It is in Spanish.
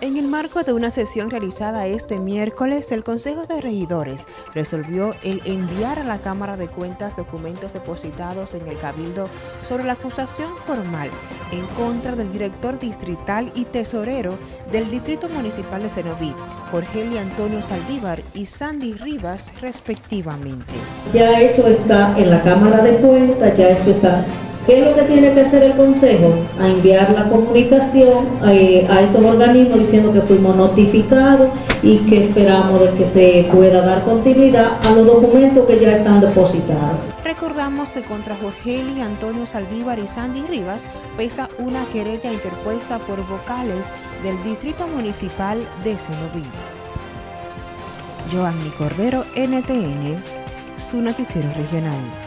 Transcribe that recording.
En el marco de una sesión realizada este miércoles, el Consejo de Regidores resolvió el enviar a la Cámara de Cuentas documentos depositados en el Cabildo sobre la acusación formal en contra del director distrital y tesorero del Distrito Municipal de Cenoví, Jorge Antonio Saldívar y Sandy Rivas, respectivamente. Ya eso está en la Cámara de Cuentas, ya eso está ¿Qué es lo que tiene que hacer el Consejo? A enviar la comunicación eh, a, estos organismos diciendo que fuimos notificados y que esperamos de que se pueda dar continuidad a los documentos que ya están depositados. Recordamos que contra Jorgeli, Antonio Saldívar y Sandy Rivas pesa una querella interpuesta por vocales del Distrito Municipal de Cenoví. Joanny Cordero, NTN, su noticiero regional.